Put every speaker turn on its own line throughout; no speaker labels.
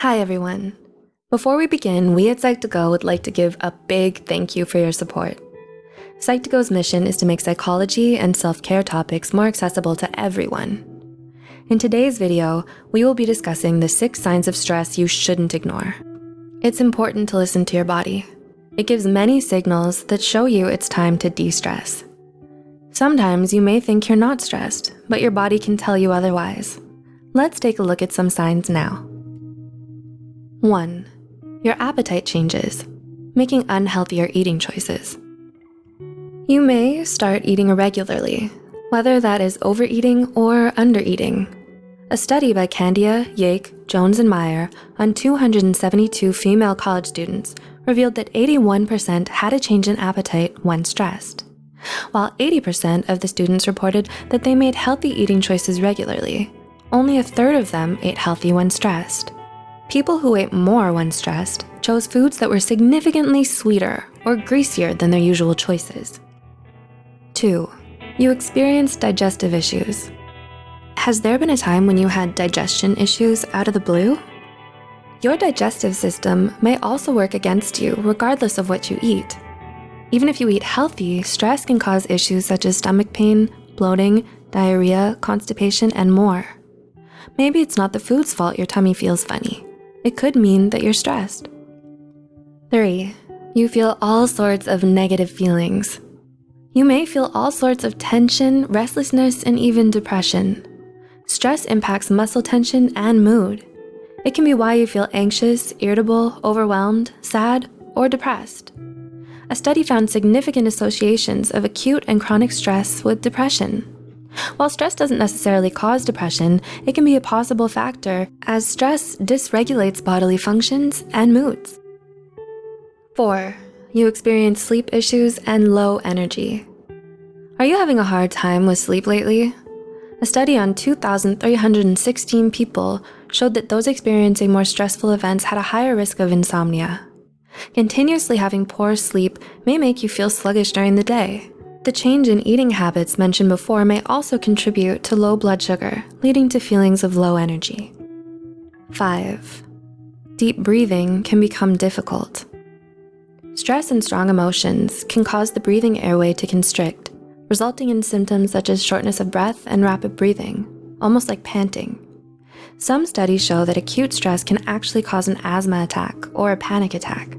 Hi, everyone. Before we begin, we at Psych2Go would like to give a big thank you for your support. Psych2Go's mission is to make psychology and self-care topics more accessible to everyone. In today's video, we will be discussing the six signs of stress you shouldn't ignore. It's important to listen to your body. It gives many signals that show you it's time to de-stress. Sometimes you may think you're not stressed, but your body can tell you otherwise. Let's take a look at some signs now. One, your appetite changes, making unhealthier eating choices. You may start eating irregularly, whether that is overeating or undereating. A study by Kandiah, Yake, Jones, and Meyer on 272 female college students revealed that 81% had a change in appetite when stressed, while 80% of the students reported that they made healthy eating choices regularly. Only a third of them ate healthy when stressed. People who ate more when stressed chose foods that were significantly sweeter or greasier than their usual choices. Two, you experienced digestive issues. Has there been a time when you had digestion issues out of the blue? Your digestive system may also work against you regardless of what you eat. Even if you eat healthy, stress can cause issues such as stomach pain, bloating, diarrhea, constipation, and more. Maybe it's not the food's fault your tummy feels funny. It could mean that you're stressed. Three, you feel all sorts of negative feelings. You may feel all sorts of tension, restlessness, and even depression. Stress impacts muscle tension and mood. It can be why you feel anxious, irritable, overwhelmed, sad, or depressed. A study found significant associations of acute and chronic stress with depression. While stress doesn't necessarily cause depression, it can be a possible factor as stress dysregulates bodily functions and moods. Four, you experience sleep issues and low energy. Are you having a hard time with sleep lately? A study on 2,316 people showed that those experiencing more stressful events had a higher risk of insomnia. Continuously having poor sleep may make you feel sluggish during the day, the change in eating habits mentioned before may also contribute to low blood sugar, leading to feelings of low energy. Five, deep breathing can become difficult. Stress and strong emotions can cause the breathing airway to constrict, resulting in symptoms such as shortness of breath and rapid breathing, almost like panting. Some studies show that acute stress can actually cause an asthma attack or a panic attack.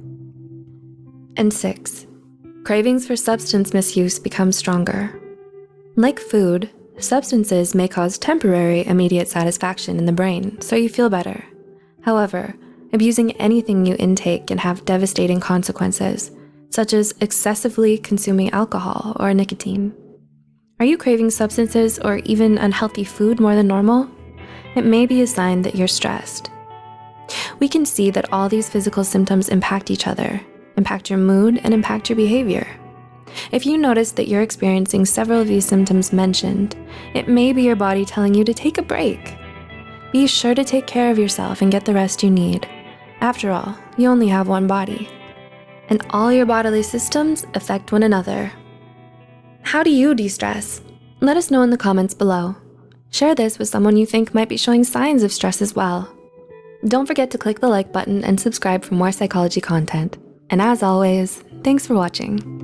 And six, cravings for substance misuse become stronger. Like food, substances may cause temporary immediate satisfaction in the brain, so you feel better. However, abusing anything you intake can have devastating consequences, such as excessively consuming alcohol or nicotine. Are you craving substances or even unhealthy food more than normal? It may be a sign that you're stressed. We can see that all these physical symptoms impact each other, impact your mood, and impact your behavior. If you notice that you're experiencing several of these symptoms mentioned, it may be your body telling you to take a break. Be sure to take care of yourself and get the rest you need. After all, you only have one body. And all your bodily systems affect one another. How do you de-stress? Let us know in the comments below. Share this with someone you think might be showing signs of stress as well. Don't forget to click the like button and subscribe for more psychology content. And as always, thanks for watching.